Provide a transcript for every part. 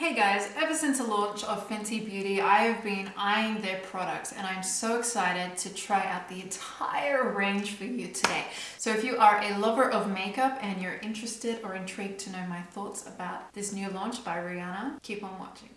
Hey guys, ever since the launch of Fenty Beauty, I have been eyeing their products and I'm so excited to try out the entire range for you today. So if you are a lover of makeup and you're interested or intrigued to know my thoughts about this new launch by Rihanna, keep on watching.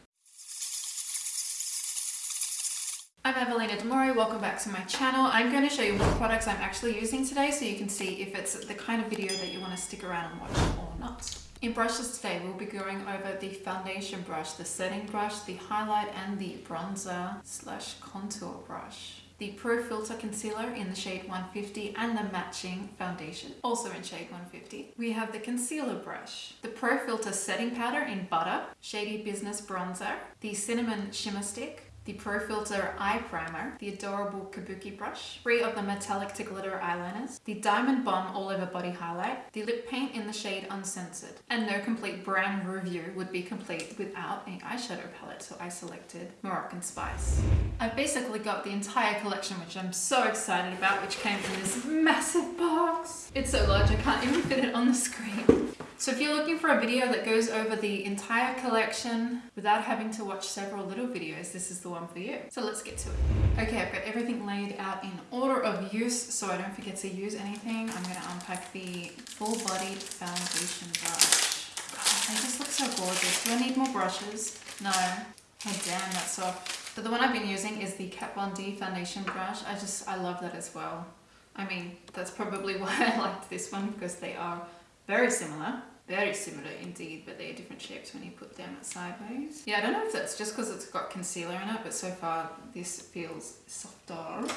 I'm Evelina Demore, welcome back to my channel. I'm going to show you what products I'm actually using today so you can see if it's the kind of video that you want to stick around and watch or not. In brushes today, we'll be going over the foundation brush, the setting brush, the highlight and the bronzer slash contour brush. The Pro Filter Concealer in the shade 150 and the matching foundation, also in shade 150. We have the concealer brush, the Pro Filter Setting Powder in Butter, Shady Business Bronzer, the Cinnamon Shimmer Stick, the Pro Filter Eye Primer, the adorable Kabuki brush, three of the metallic to glitter eyeliners, the Diamond Bomb All Over Body Highlight, the lip paint in the shade Uncensored. And no complete brand review would be complete without an eyeshadow palette, so I selected Moroccan Spice. I've basically got the entire collection, which I'm so excited about, which came in this massive box. It's so large I can't even fit it on the screen. So if you're looking for a video that goes over the entire collection without having to watch several little videos, this is the one for you. So let's get to it. Okay, I've got everything laid out in order of use so I don't forget to use anything. I'm to unpack the full-bodied foundation brush. God, they just look so gorgeous. Do I need more brushes? No. Oh damn, that's soft. But the one I've been using is the Kat Von D foundation brush. I just, I love that as well. I mean, that's probably why I liked this one because they are very similar very similar indeed, but they're different shapes when you put them sideways. Yeah, I don't know if that's just because it's got concealer in it, but so far this feels softer.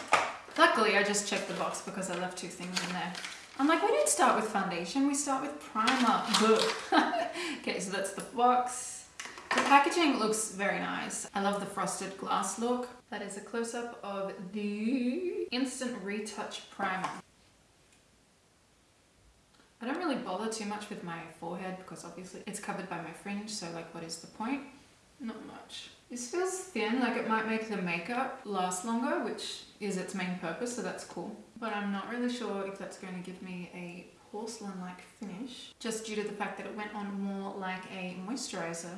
Luckily, I just checked the box because I left two things in there. I'm like, we don't start with foundation, we start with primer. okay, so that's the box. The packaging looks very nice. I love the frosted glass look. That is a close-up of the Instant Retouch Primer. I don't really bother too much with my forehead because obviously it's covered by my fringe so like what is the point? Not much. This feels thin, like it might make the makeup last longer, which is its main purpose, so that's cool. But I'm not really sure if that's going to give me a porcelain-like finish, just due to the fact that it went on more like a moisturizer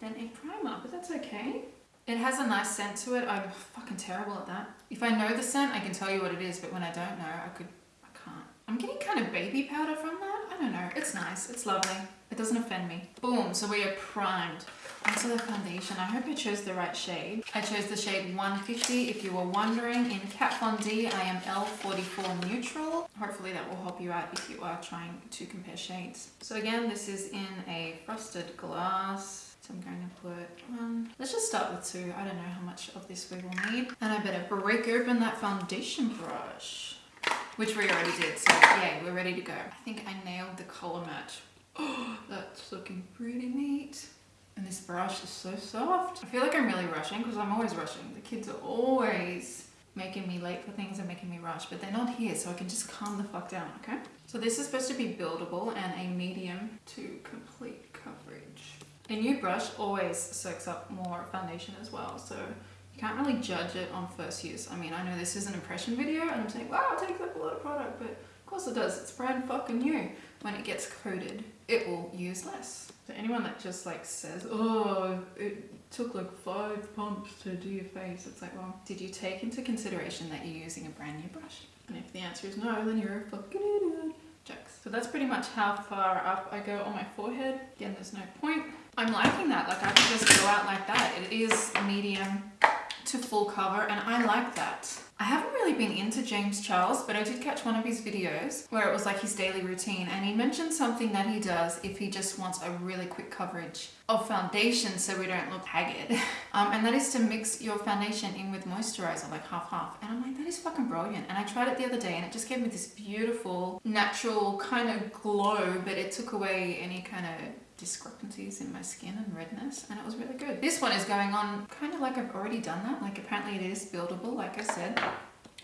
than a primer, but that's okay. It has a nice scent to it. I'm fucking terrible at that. If I know the scent, I can tell you what it is, but when I don't know, I could I'm getting kind of baby powder from that. I don't know. It's nice. It's lovely. It doesn't offend me. Boom. So we are primed. Onto the foundation. I hope I chose the right shade. I chose the shade 150. If you were wondering, in Kat Von D, I am L44 neutral. Hopefully that will help you out if you are trying to compare shades. So again, this is in a frosted glass. So I'm going to put one. Let's just start with two. I don't know how much of this we will need. And I better break open that foundation brush which we already did. So yeah, we're ready to go. I think I nailed the color match. Oh, that's looking pretty neat. And this brush is so soft. I feel like I'm really rushing because I'm always rushing. The kids are always making me late for things and making me rush, but they're not here, so I can just calm the fuck down, okay? So this is supposed to be buildable and a medium to complete coverage. A new brush always soaks up more foundation as well, so can't really judge it on first use. I mean, I know this is an impression video and I'm saying, wow, it takes up a lot of product, but of course it does. It's brand fucking new. When it gets coated, it will use less. So anyone that just like says, oh, it took like five pumps to do your face, it's like, well, did you take into consideration that you're using a brand new brush? And if the answer is no, then you're a fucking idiot. Jokes. So that's pretty much how far up I go on my forehead. Again, there's no point. I'm liking that. Like I can just go out like that. It is medium to full cover and I like that. I haven't really been into James Charles, but I did catch one of his videos where it was like his daily routine and he mentioned something that he does if he just wants a really quick coverage of foundation so we don't look haggard. Um, and that is to mix your foundation in with moisturizer, like half half. And I'm like, that is fucking brilliant. And I tried it the other day and it just gave me this beautiful, natural kind of glow, but it took away any kind of discrepancies in my skin and redness and it was really good. This one is going on kind of like I've already done that. Like apparently it is buildable, like I said.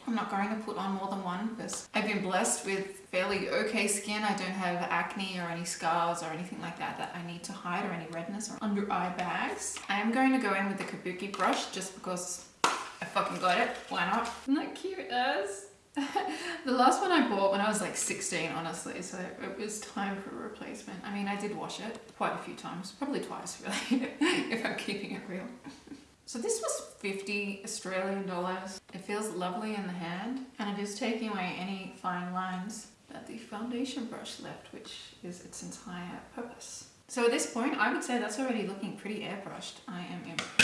I'm not going to put on more than one because I've been blessed with fairly okay skin. I don't have acne or any scars or anything like that that I need to hide or any redness or under eye bags. I am going to go in with the Kabuki brush just because I fucking got it. Why not? Isn't that cute as? the last one I bought when I was like 16, honestly, so it was time for a replacement. I mean, I did wash it quite a few times, probably twice really, if I'm keeping it real. So this was 50 Australian dollars. It feels lovely in the hand and it is taking away any fine lines that the foundation brush left, which is its entire purpose. So at this point, I would say that's already looking pretty airbrushed. I am impressed.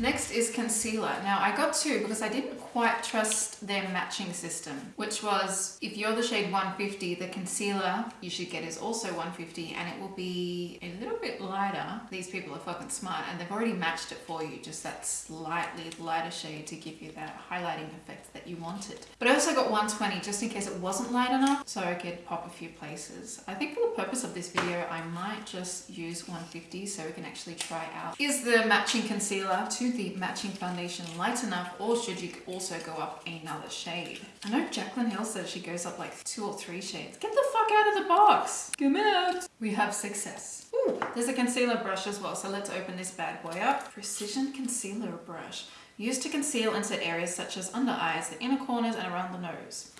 Next is concealer. Now I got two because I didn't quite trust their matching system, which was if you're the shade 150, the concealer you should get is also 150 and it will be a little bit lighter. These people are fucking smart and they've already matched it for you, just that slightly lighter shade to give you that highlighting effect that you wanted. But I also got 120 just in case it wasn't light enough so I could pop a few places. I think for the purpose of this video, I might just use 150 so we can actually try out. Is the matching concealer to the matching foundation light enough or should you also go up another shade? I know Jaclyn Hill says she goes up like two or three shades. Get the fuck out of the box! Come out! We have success. Ooh, there's a concealer brush as well, so let's open this bad boy up. Precision concealer brush. Used to conceal and set areas such as under eyes, the inner corners and around the nose.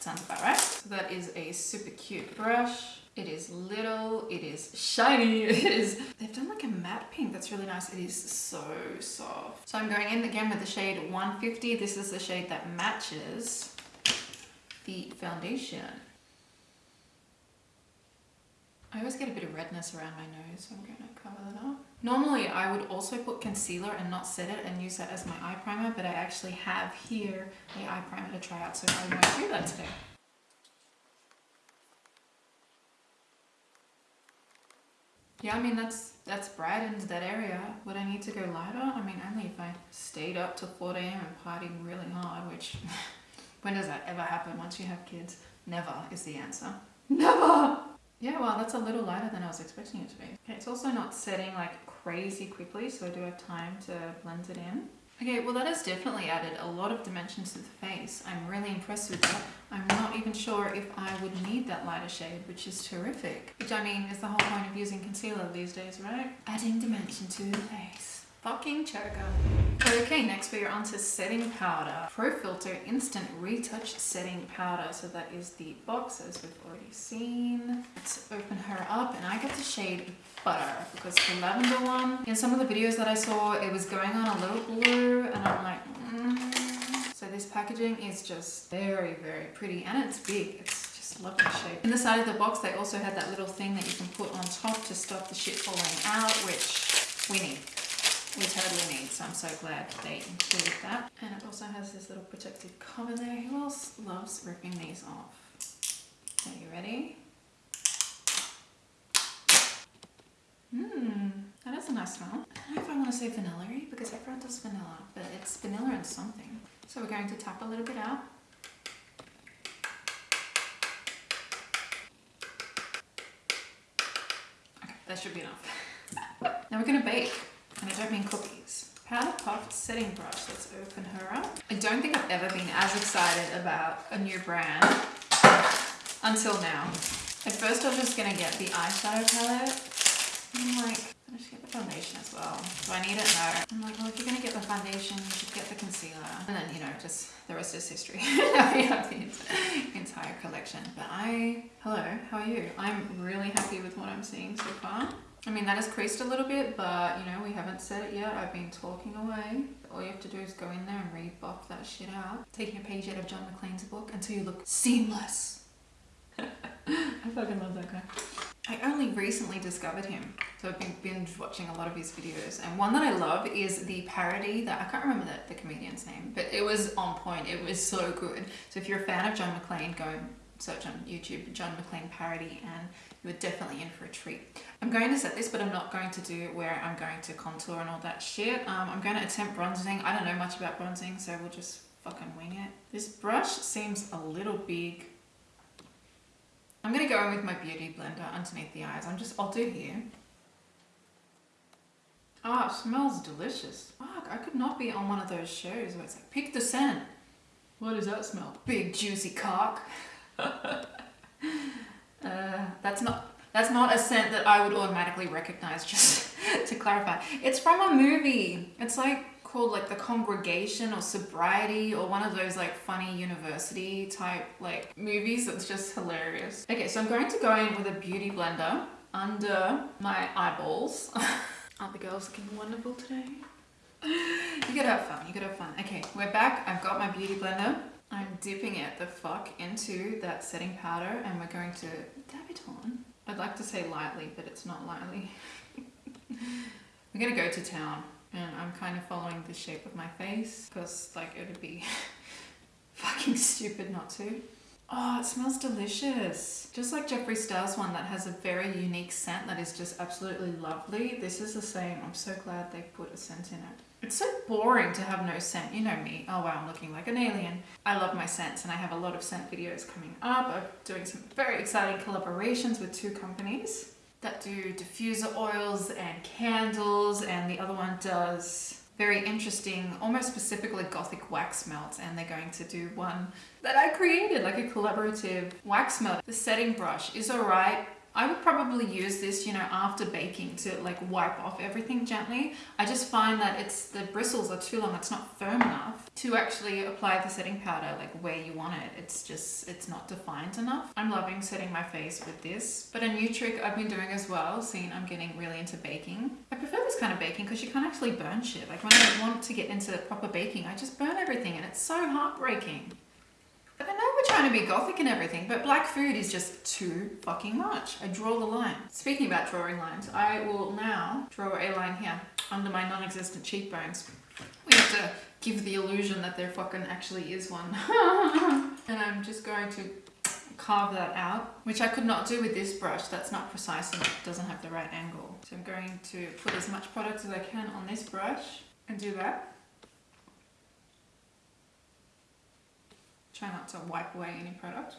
Sounds about right. So that is a super cute brush. It is little, it is shiny, it is... They've done like a matte pink that's really nice. It is so soft. So I'm going in again with the shade 150. This is the shade that matches the foundation. I always get a bit of redness around my nose, so I'm going to cover that up. Normally I would also put concealer and not set it and use that as my eye primer, but I actually have here the eye primer to try out, so I won't do that today. Yeah, I mean, that's that's brightened that area. Would I need to go lighter? I mean, only if I stayed up till 4 a.m. and partied really hard, which when does that ever happen once you have kids? Never is the answer. Never! Yeah, well, that's a little lighter than I was expecting it to be. Okay, it's also not setting like crazy quickly, so I do have time to blend it in. Okay, well that has definitely added a lot of dimension to the face. I'm really impressed with that. I'm not even sure if I would need that lighter shade, which is terrific. Which I mean is the whole point of using concealer these days, right? Adding dimension to the face. Fucking choker. Okay, next we are on to setting powder. Pro Filter Instant Retouch Setting Powder. So that is the box as we've already seen. Let's open her up and I got the shade Butter because the lavender one, in some of the videos that I saw, it was going on a little blue and I'm like, mm. So this packaging is just very, very pretty and it's big. It's just lovely shape. In the side of the box, they also had that little thing that you can put on top to stop the shit falling out, which we need we totally need, so I'm so glad they included that. And it also has this little protective cover there. Who else loves ripping these off? Are you ready? Mmm, that is a nice smell. I don't know if I want to say vanilla because everyone does vanilla, but it's vanilla and something. So we're going to tap a little bit out. Okay, that should be enough. now we're going to bake. And I don't mean cookies. Powder Puff setting brush. Let's open her up. I don't think I've ever been as excited about a new brand until now. At first I was just gonna get the eyeshadow palette. I'm like, I should get the foundation as well. Do I need it? No. I'm like, well, if you're gonna get the foundation, you should get the concealer. And then, you know, just the rest is history. we have the entire collection. But I, hello, how are you? I'm really happy with what I'm seeing so far. I mean, that has creased a little bit, but you know, we haven't said it yet. I've been talking away. All you have to do is go in there and rebuff that shit out. Taking a page out of John Maclean's book until you look seamless. I fucking love that guy. I only recently discovered him, so I've been binge watching a lot of his videos. And one that I love is the parody that I can't remember the, the comedian's name, but it was on point. It was so good. So if you're a fan of John Maclean, go search on YouTube John Maclean parody and you're definitely in for a treat. I'm going to set this, but I'm not going to do where I'm going to contour and all that shit. Um, I'm going to attempt bronzing. I don't know much about bronzing, so we'll just fucking wing it. This brush seems a little big. I'm going to go in with my Beauty Blender underneath the eyes. I'm just, I'll do here. Ah, oh, smells delicious. Fuck, I could not be on one of those shows where it's like, pick the scent. What does that smell? Big juicy cock. Uh, that's not that's not a scent that I would automatically recognize just to clarify. It's from a movie. It's like called like the congregation or sobriety or one of those like funny university type like movies that's just hilarious. Okay, so I'm going to go in with a beauty blender under my eyeballs. Aren't the girls looking wonderful today? you gotta have fun, you gotta have fun. Okay, we're back. I've got my beauty blender. I'm dipping it the fuck into that setting powder and we're going to dab it on. I'd like to say lightly, but it's not lightly. we're gonna go to town and I'm kind of following the shape of my face because like it would be fucking stupid not to. Oh, it smells delicious. Just like Jeffree Star's one that has a very unique scent that is just absolutely lovely. This is the same. I'm so glad they put a scent in it. It's so boring to have no scent. You know me. Oh wow, I'm looking like an alien. I love my scents and I have a lot of scent videos coming up. I'm doing some very exciting collaborations with two companies that do diffuser oils and candles and the other one does very interesting, almost specifically gothic wax melts and they're going to do one that I created, like a collaborative wax melt. The setting brush is alright, I would probably use this, you know, after baking to like wipe off everything gently. I just find that it's the bristles are too long, it's not firm enough to actually apply the setting powder like where you want it. It's just, it's not defined enough. I'm loving setting my face with this. But a new trick I've been doing as well, seeing I'm getting really into baking. I prefer this kind of baking because you can't actually burn shit. Like when I want to get into proper baking, I just burn everything and it's so heartbreaking. I know we're trying to be gothic and everything, but black food is just too fucking much. I draw the line. Speaking about drawing lines, I will now draw a line here under my non-existent cheekbones. We have to give the illusion that there fucking actually is one. and I'm just going to carve that out, which I could not do with this brush. That's not precise and it doesn't have the right angle. So I'm going to put as much product as I can on this brush and do that. Try not to wipe away any product.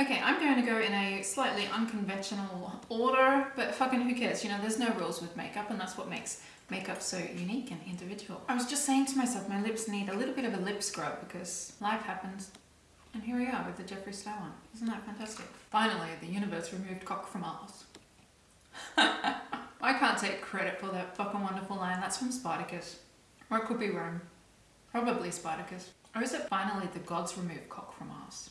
Okay, I'm going to go in a slightly unconventional order, but fucking who cares? You know, there's no rules with makeup and that's what makes makeup so unique and individual. I was just saying to myself, my lips need a little bit of a lip scrub because life happens. And here we are with the Jeffree Star one. Isn't that fantastic? Finally, the universe removed cock from Mars. I can't take credit for that fucking wonderful line. That's from Spartacus. Or it could be Rome. Probably Spartacus. Or is it finally the gods remove cock from us?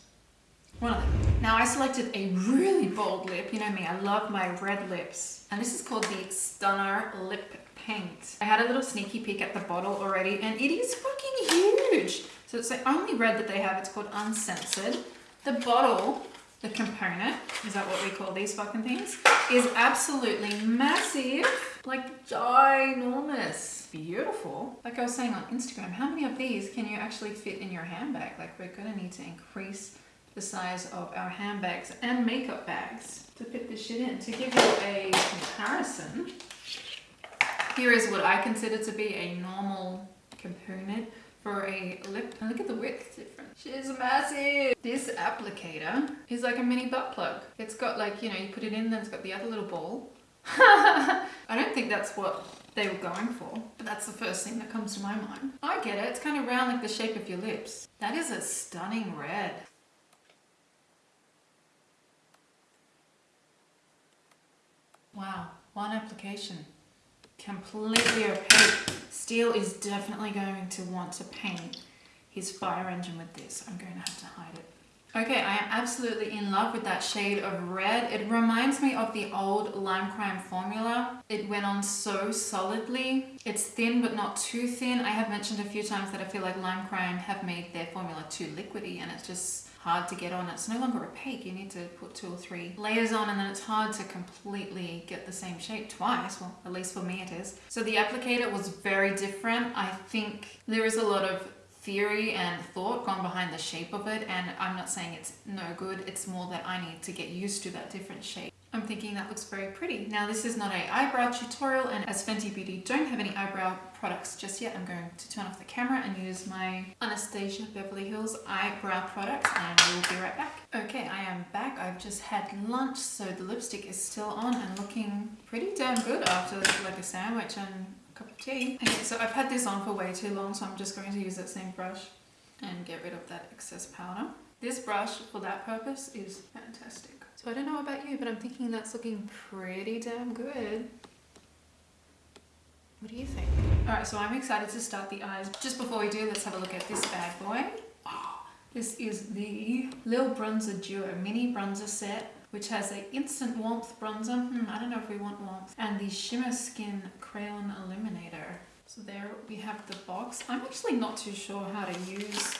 One of them. Now I selected a really bold lip. You know me, I love my red lips. And this is called the Stunner Lip Paint. I had a little sneaky peek at the bottle already and it is fucking huge. So it's the only red that they have. It's called Uncensored. The bottle the component, is that what we call these fucking things, is absolutely massive, like ginormous. Beautiful. Like I was saying on Instagram, how many of these can you actually fit in your handbag? Like we're gonna need to increase the size of our handbags and makeup bags to fit this shit in. To give you a comparison, here is what I consider to be a normal component for a lip. And look at the width difference. She's massive. This applicator is like a mini butt plug. It's got like, you know, you put it in, then it's got the other little ball. I don't think that's what they were going for, but that's the first thing that comes to my mind. I get it. It's kind of round like the shape of your lips. That is a stunning red. Wow, one application. Completely opaque. Steel is definitely going to want to paint his fire engine with this. I'm going to have to hide it. Okay, I am absolutely in love with that shade of red. It reminds me of the old Lime Crime formula. It went on so solidly. It's thin but not too thin. I have mentioned a few times that I feel like Lime Crime have made their formula too liquidy and it's just hard to get on. It's no longer opaque. You need to put two or three layers on and then it's hard to completely get the same shape twice. Well, at least for me it is. So the applicator was very different. I think there is a lot of theory and thought gone behind the shape of it and I'm not saying it's no good it's more that I need to get used to that different shape I'm thinking that looks very pretty now this is not a eyebrow tutorial and as Fenty Beauty don't have any eyebrow products just yet I'm going to turn off the camera and use my Anastasia Beverly Hills eyebrow products and we'll be right back okay I am back I've just had lunch so the lipstick is still on and looking pretty damn good after like a sandwich and a cup of tea. Okay, so I've had this on for way too long, so I'm just going to use that same brush and get rid of that excess powder. This brush, for that purpose, is fantastic. So I don't know about you, but I'm thinking that's looking pretty damn good. What do you think? All right, so I'm excited to start the eyes. Just before we do, let's have a look at this bad boy. Oh, this is the Lil Bronzer Duo Mini Bronzer Set which has a instant warmth bronzer. Hmm, I don't know if we want warmth. And the Shimmer Skin Crayon Illuminator. So there we have the box. I'm actually not too sure how to use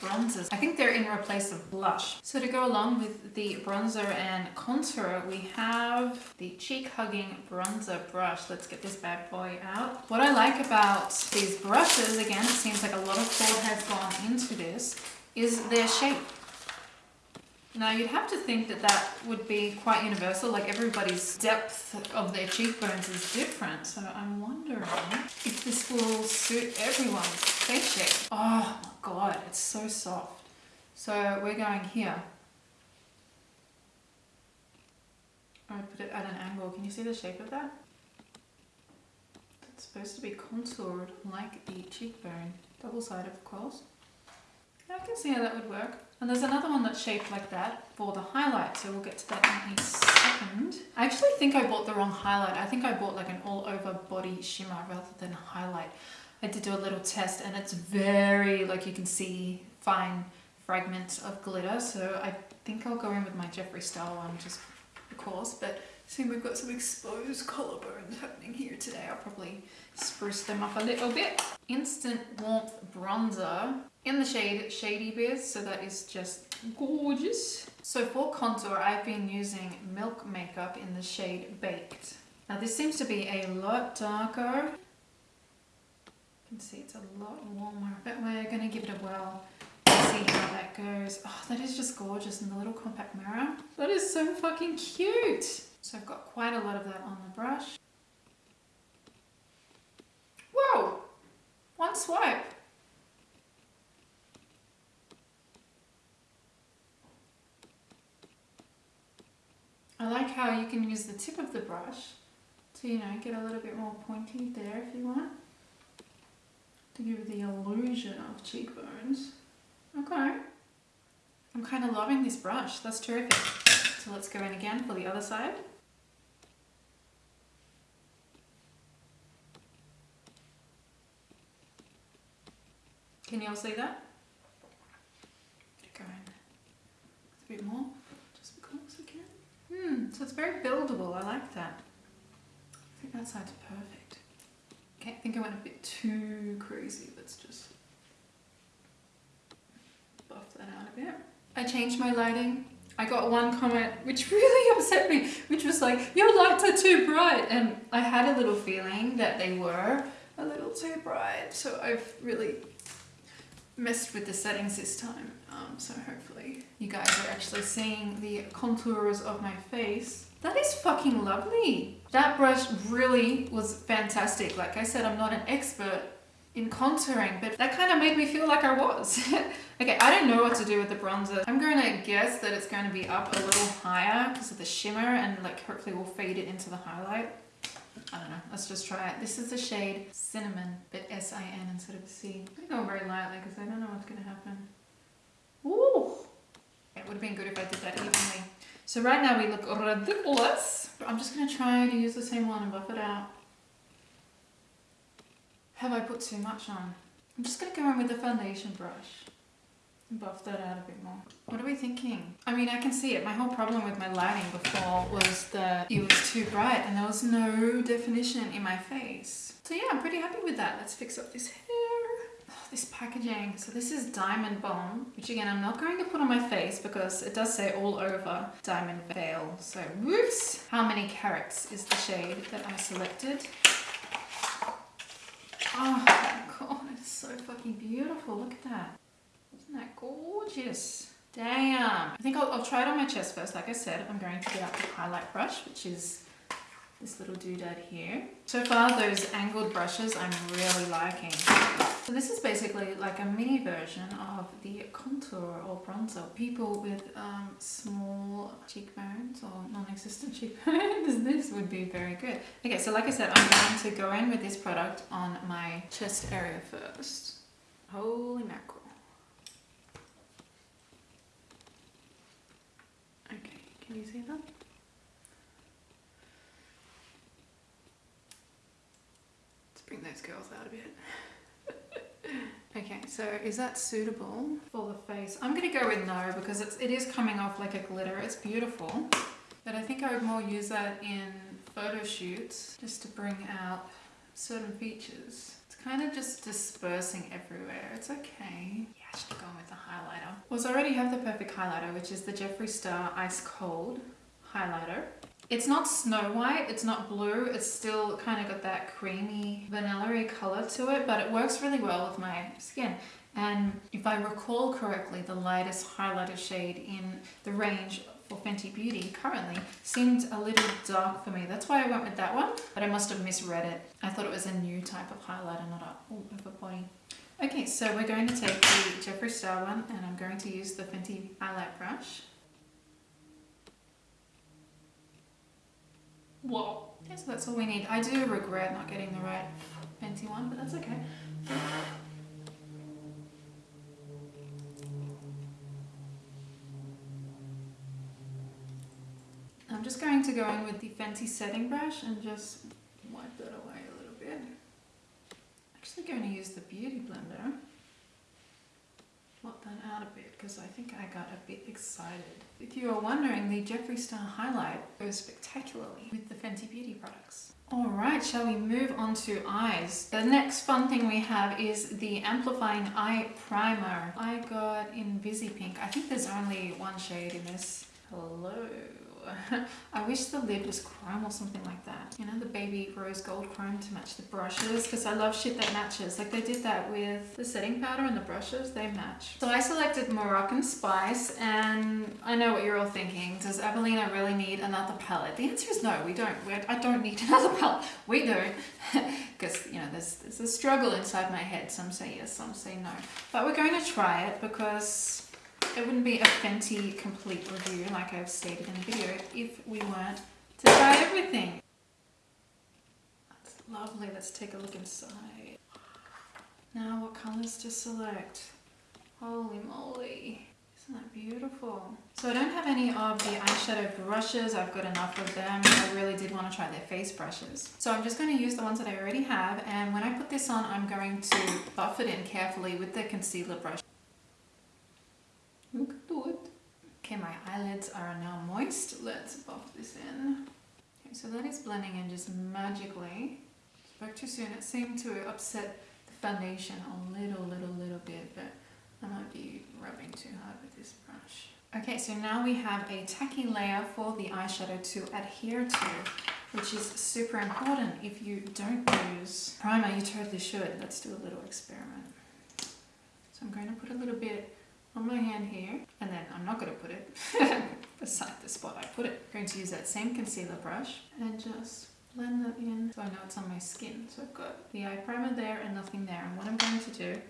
bronzers. I think they're in replace of blush. So to go along with the bronzer and contour, we have the cheek hugging bronzer brush. Let's get this bad boy out. What I like about these brushes, again, it seems like a lot of thought has gone into this, is their shape. Now you'd have to think that that would be quite universal, like everybody's depth of their cheekbones is different. So I'm wondering if this will suit everyone's face shape. Oh my god, it's so soft. So we're going here. I put it at an angle. Can you see the shape of that? It's supposed to be contoured like the cheekbone. Double-sided, of course. I can see how that would work. And there's another one that's shaped like that for the highlight, so we'll get to that in a second. I actually think I bought the wrong highlight. I think I bought like an all over body shimmer rather than highlight. I did do a little test and it's very, like you can see, fine fragments of glitter. So I think I'll go in with my Jeffree Star one just of course, but see we've got some exposed collarbones happening here today. I'll probably spruce them up a little bit. Instant Warmth Bronzer in the shade Shady Biz, so that is just gorgeous. So for contour, I've been using Milk Makeup in the shade Baked. Now this seems to be a lot darker. You can see it's a lot warmer, but we're gonna give it a whirl see how that goes. Oh, that is just gorgeous in the little compact mirror. That is so fucking cute. So I've got quite a lot of that on the brush. Whoa! One swipe. I like how you can use the tip of the brush to, you know, get a little bit more pointy there if you want. To give the illusion of cheekbones. Okay. I'm kind of loving this brush. That's terrific. So let's go in again for the other side. Can you all see that? Go in a bit more, just because I can. Hmm, so it's very buildable. I like that. I think that side's perfect. Okay, I think I went a bit too crazy. Let's just buff that out a bit. I changed my lighting. I got one comment which really upset me, which was like, your lights are too bright. And I had a little feeling that they were a little too bright. So I've really messed with the settings this time. Um, so hopefully you guys are actually seeing the contours of my face. That is fucking lovely. That brush really was fantastic. Like I said, I'm not an expert in contouring, but that kind of made me feel like I was. okay, I don't know what to do with the bronzer. I'm going to guess that it's going to be up a little higher because of the shimmer and like hopefully we'll fade it into the highlight. I don't know, let's just try it. This is the shade Cinnamon, but S-I-N instead of C. I'm going very lightly because I don't know what's going to happen. Ooh! Would have been good if I did that evenly. So right now we look ridiculous. I'm just going to try to use the same one and buff it out. Have I put too much on? I'm just going to go in with the foundation brush and buff that out a bit more. What are we thinking? I mean, I can see it. My whole problem with my lighting before was that it was too bright and there was no definition in my face. So yeah, I'm pretty happy with that. Let's fix up this hair. This packaging. So this is Diamond Bomb, which again, I'm not going to put on my face because it does say all over Diamond Veil. So whoops. How many carats is the shade that I selected? Oh my god, it's so fucking beautiful. Look at that. Isn't that gorgeous? Damn. I think I'll, I'll, try it on my chest first. Like I said, I'm going to get out the highlight brush, which is this little doodad here. So far, those angled brushes I'm really liking. So this is basically like a mini version of the contour or bronzer. People with um, small cheekbones or non-existent cheekbones, this would be very good. Okay, so like I said, I'm going to go in with this product on my chest area first. Holy mackerel. Okay, Can you see that? Let's bring those girls out a bit. So is that suitable for the face? I'm gonna go with no because it's, it is coming off like a glitter. It's beautiful, but I think I would more use that in photo shoots just to bring out certain features. It's kind of just dispersing everywhere. It's okay. Yeah, I should go with the highlighter. Well, I already have the perfect highlighter, which is the Jeffree Star Ice Cold highlighter. It's not snow white, it's not blue, it's still kind of got that creamy vanilla color to it, but it works really well with my skin. And if I recall correctly, the lightest highlighter shade in the range for Fenty Beauty currently seemed a little dark for me. That's why I went with that one, but I must have misread it. I thought it was a new type of highlighter, not a ooh, body. Okay, so we're going to take the Jeffree Star one and I'm going to use the Fenty highlight brush. Whoa. Okay, so that's all we need. I do regret not getting the right Fenty one, but that's okay. I'm just going to go in with the Fenty setting brush and just wipe that away a little bit. Actually going to use the Beauty Blender. Out a bit because I think I got a bit excited. If you are wondering, the Jeffree Star highlight goes spectacularly with the Fenty Beauty products. Alright, shall we move on to eyes? The next fun thing we have is the Amplifying Eye Primer. I got in Visi Pink. I think there's only one shade in this. Hello. I wish the lid was chrome or something like that. You know, the baby rose gold chrome to match the brushes because I love shit that matches. Like they did that with the setting powder and the brushes, they match. So I selected Moroccan Spice and I know what you're all thinking. Does Evelina really need another palette? The answer is no, we don't. We're, I don't need another palette. We don't. Because, you know, there's, there's a struggle inside my head. Some say yes, some say no. But we're going to try it because it wouldn't be a Fenty complete review like I've stated in the video if we weren't to try everything. That's lovely. Let's take a look inside. Now what colours to select? Holy moly. Isn't that beautiful? So I don't have any of the eyeshadow brushes. I've got enough of them. I really did want to try their face brushes. So I'm just going to use the ones that I already have. And when I put this on, I'm going to buff it in carefully with the concealer brush. Look at it. Okay, my eyelids are now moist. Let's buff this in. Okay, so that is blending in just magically. Spoke too soon. It seemed to upset the foundation a little, little, little bit, but I might be rubbing too hard with this brush. Okay, so now we have a tacky layer for the eyeshadow to adhere to, which is super important. If you don't use primer, you totally should. Let's do a little experiment. So I'm going to put a little bit on my hand here and then I'm not going to put it beside the spot I put it. I'm going to use that same concealer brush and just blend that in so I know it's on my skin. So I've got the eye primer there and nothing there and what I'm going to do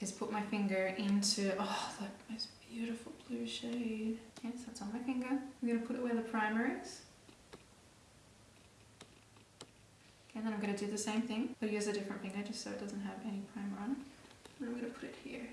is put my finger into, oh that most beautiful blue shade. Yes, that's on my finger. I'm going to put it where the primer is. And then I'm going to do the same thing, but use a different finger just so it doesn't have any primer on it. And I'm going to put it here.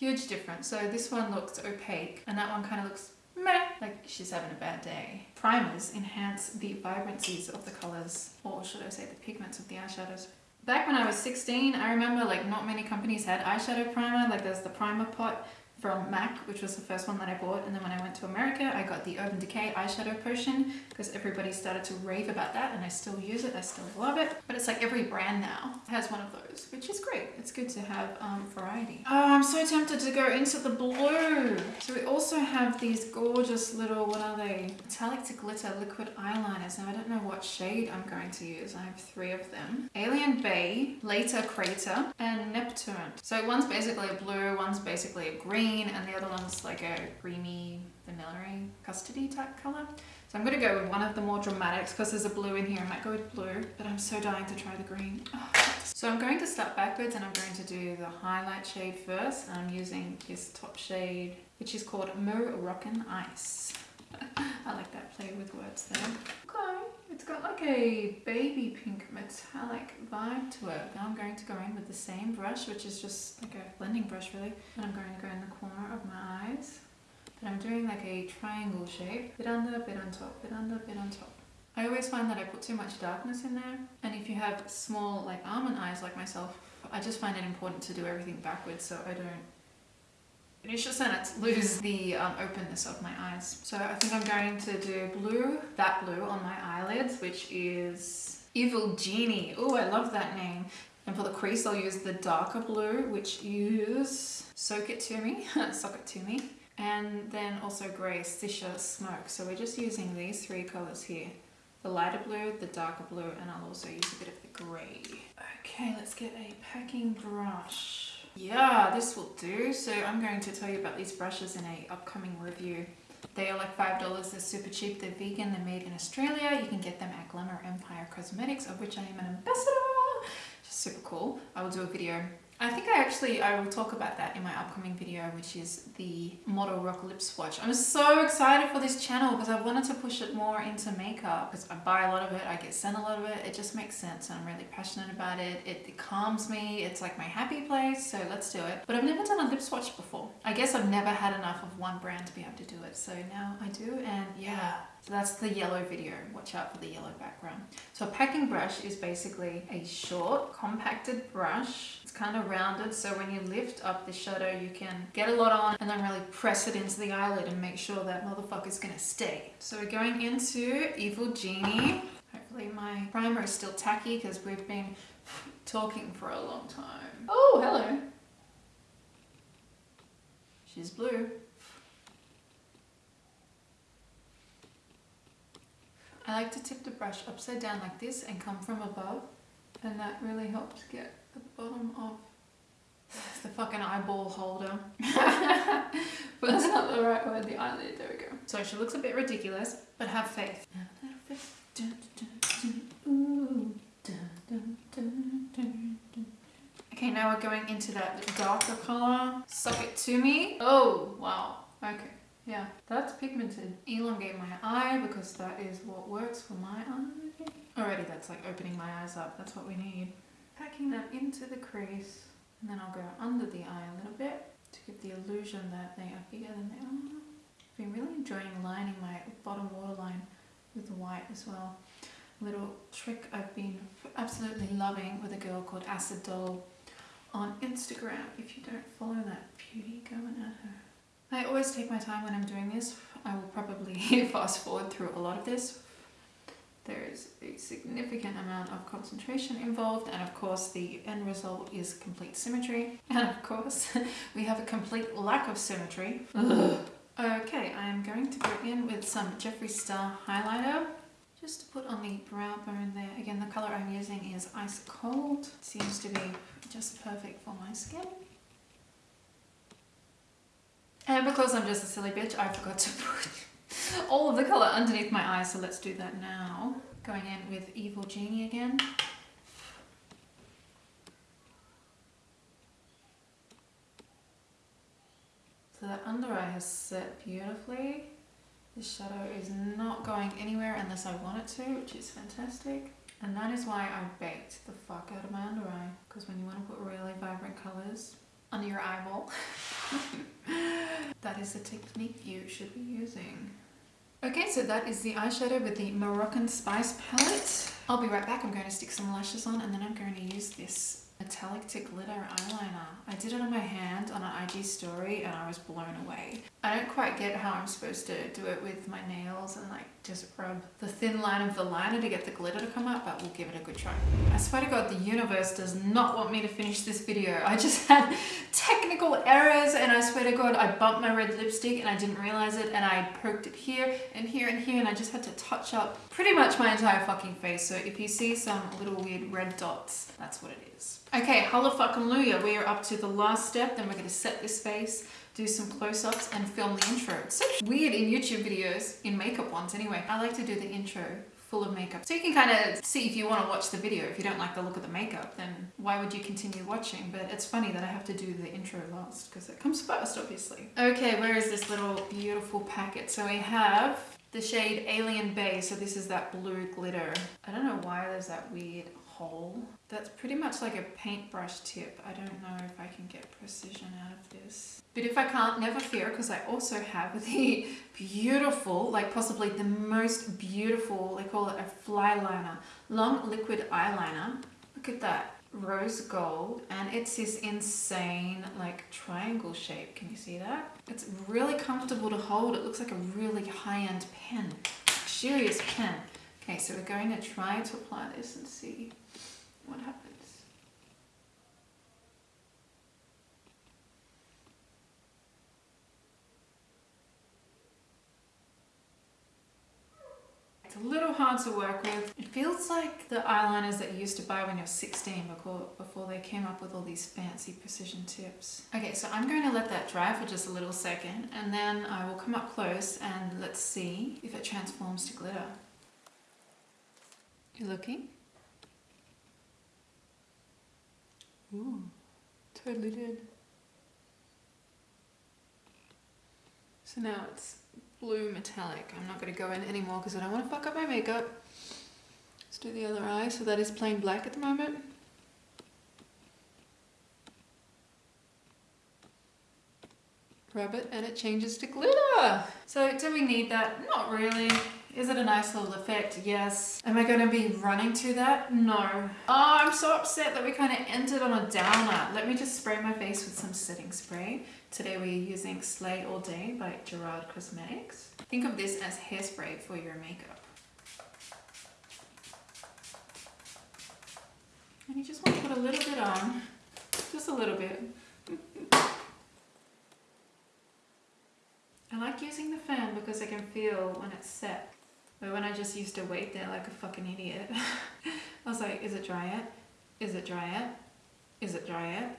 Huge difference. So this one looks opaque and that one kind of looks meh, like she's having a bad day. Primers enhance the vibrancies of the colors, or should I say the pigments of the eyeshadows. Back when I was 16, I remember like not many companies had eyeshadow primer, like there's the primer pot from MAC, which was the first one that I bought. And then when I went to America, I got the Urban Decay eyeshadow potion because everybody started to rave about that and I still use it. I still love it. But it's like every brand now has one of those, which is great. It's good to have um, variety. Oh, I'm so tempted to go into the blue. So we also have these gorgeous little, what are they? Metallic to glitter liquid eyeliners. Now I don't know what shade I'm going to use. I have three of them. Alien Bay, Later Crater, and Neptune. So one's basically a blue, one's basically a green, green and the other one's like a creamy vanilla custody type color. So I'm going to go with one of the more dramatics because there's a blue in here. I might go with blue, but I'm so dying to try the green. Oh. So I'm going to start backwards and I'm going to do the highlight shade first. And I'm using this top shade, which is called Moroccan Ice. I like that play with words there. Okay, it's got like a baby pink metallic vibe to it. Now I'm going to go in with the same brush, which is just like a blending brush really. And I'm going to go in the corner of my eyes. And I'm doing like a triangle shape. Bit under, bit on top, bit under, bit on top. I always find that I put too much darkness in there. And if you have small like almond eyes like myself, I just find it important to do everything backwards so I don't a sentence, lose the um, openness of my eyes. So I think I'm going to do blue, that blue on my eyelids, which is Evil Genie. Oh, I love that name. And for the crease, I'll use the darker blue, which is Soak It To Me, Sock It To Me. And then also grey, Sisha Smoke. So we're just using these three colours here. The lighter blue, the darker blue, and I'll also use a bit of the grey. Okay, let's get a packing brush. Yeah, this will do. So I'm going to tell you about these brushes in a upcoming review. They are like $5, they're super cheap, they're vegan, they're made in Australia. You can get them at Glamour Empire Cosmetics, of which I am an ambassador. Just super cool. I will do a video I think I actually, I will talk about that in my upcoming video, which is the Model Rock Lip Swatch. I'm so excited for this channel because I wanted to push it more into makeup because I buy a lot of it, I get sent a lot of it. It just makes sense and I'm really passionate about it. it. It calms me, it's like my happy place, so let's do it. But I've never done a lip swatch before. I guess I've never had enough of one brand to be able to do it, so now I do and yeah, so that's the yellow video. Watch out for the yellow background. So a packing brush is basically a short, compacted brush. It's kind of rounded, so when you lift up the shadow, you can get a lot on and then really press it into the eyelid and make sure that motherfucker's gonna stay. So we're going into Evil Genie. Hopefully my primer is still tacky because we've been talking for a long time. Oh, hello. She's blue. I like to tip the brush upside down like this and come from above and that really helps get the bottom of the fucking eyeball holder. but that's not the right word, the eyelid, there we go. So she looks a bit ridiculous, but have faith. Okay, now we're going into that darker color. Suck it to me. Oh, wow. Okay. Yeah, that's pigmented. Elongate my eye because that is what works for my eye. Already that's like opening my eyes up. That's what we need. Packing them into the crease and then I'll go under the eye a little bit to give the illusion that they are bigger than they are. I've been really enjoying lining my bottom waterline with the white as well. A little trick I've been absolutely loving with a girl called Acid Doll on Instagram. If you don't follow that beauty, go and add her. I always take my time when I'm doing this. I will probably fast forward through a lot of this. There is a significant amount of concentration involved and of course the end result is complete symmetry and of course we have a complete lack of symmetry. okay, I'm going to go in with some Jeffree Star highlighter just to put on the brow bone there. Again, the color I'm using is Ice Cold. It seems to be just perfect for my skin. And because I'm just a silly bitch, I forgot to put all of the colour underneath my eyes, so let's do that now. Going in with Evil Genie again. So that under eye has set beautifully. The shadow is not going anywhere unless I want it to, which is fantastic. And that is why I baked the fuck out of my under eye. Because when you want to put really vibrant colours under your eyeball, that is the technique you should be using. Okay, so that is the eyeshadow with the Moroccan Spice palette. I'll be right back. I'm going to stick some lashes on and then I'm going to use this metallic to glitter eyeliner. I did it on my hand on an IG story and I was blown away. I don't quite get how I'm supposed to do it with my nails and like just rub the thin line of the liner to get the glitter to come out, but we'll give it a good try. I swear to God, the universe does not want me to finish this video. I just had technical errors and I swear to God, I bumped my red lipstick and I didn't realize it and I poked it here and here and here and I just had to touch up pretty much my entire fucking face. So if you see some little weird red dots, that's what it is. Okay, hallelujah, we are up to the last step. Then we're going to set this face, do some close-ups and film the intro. It's so weird in YouTube videos, in makeup ones anyway. I like to do the intro full of makeup. So you can kind of see if you want to watch the video. If you don't like the look of the makeup, then why would you continue watching? But it's funny that I have to do the intro last because it comes first, obviously. Okay, where is this little beautiful packet? So we have the shade Alien Bay. So this is that blue glitter. I don't know why there's that weird hole. That's pretty much like a paintbrush tip. I don't know if I can get precision out of this. But if I can't, never fear, because I also have the beautiful, like possibly the most beautiful, they call it a fly liner, long liquid eyeliner. Look at that rose gold and it's this insane like triangle shape can you see that it's really comfortable to hold it looks like a really high-end pen luxurious pen okay so we're going to try to apply this and see what happens It's a little hard to work with. It feels like the eyeliners that you used to buy when you're 16 before, before they came up with all these fancy precision tips. Okay, so I'm going to let that dry for just a little second and then I will come up close and let's see if it transforms to glitter. You looking? Ooh, totally did. So now it's blue metallic. I'm not going to go in anymore because I don't want to fuck up my makeup. Let's do the other eye. So that is plain black at the moment. Rub it and it changes to glitter. So do we need that? Not really. Is it a nice little effect? Yes. Am I going to be running to that? No. Oh, I'm so upset that we kind of ended on a downer. Let me just spray my face with some setting spray. Today we're using Slay All Day by Gerard Cosmetics. Think of this as hairspray for your makeup. And you just want to put a little bit on. Just a little bit. I like using the fan because I can feel when it's set. But when I just used to wait there like a fucking idiot, I was like, is it dry yet? Is it dry yet? Is it dry yet?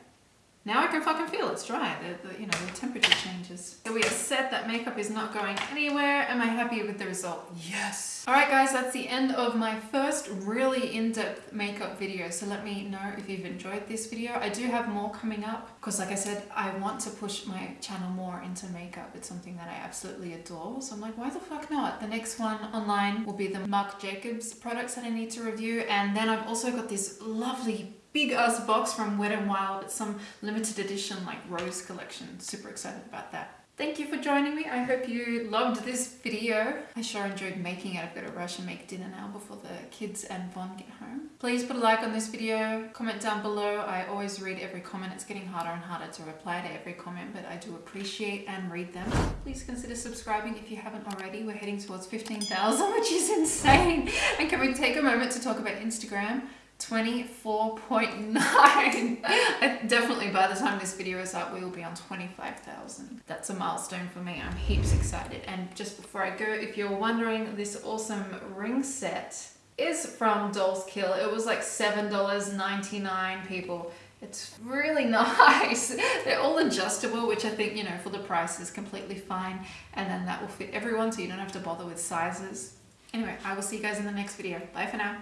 Now I can fucking feel it's dry. The, the, you know, the temperature changes. So we are set that makeup is not going anywhere. Am I happy with the result? Yes. All right, guys, that's the end of my first really in-depth makeup video. So let me know if you've enjoyed this video. I do have more coming up because like I said, I want to push my channel more into makeup. It's something that I absolutely adore. So I'm like, why the fuck not? The next one online will be the Marc Jacobs products that I need to review. And then I've also got this lovely big ass box from Wet n Wild. It's some limited edition like rose collection. Super excited about that. Thank you for joining me. I hope you loved this video. I sure enjoyed making it. I've got to rush and make dinner now before the kids and Von get home. Please put a like on this video, comment down below. I always read every comment. It's getting harder and harder to reply to every comment, but I do appreciate and read them. Please consider subscribing if you haven't already. We're heading towards 15,000, which is insane. And can we take a moment to talk about Instagram? 24.9 definitely by the time this video is up we will be on 25,000 that's a milestone for me I'm heaps excited and just before I go if you're wondering this awesome ring set is from Dolls Kill it was like $7.99 people it's really nice. They're all adjustable, which I think, you know, for the price is completely fine. And then that will fit everyone, so you don't have to bother with sizes. Anyway, I will see you guys in the next video. Bye for now.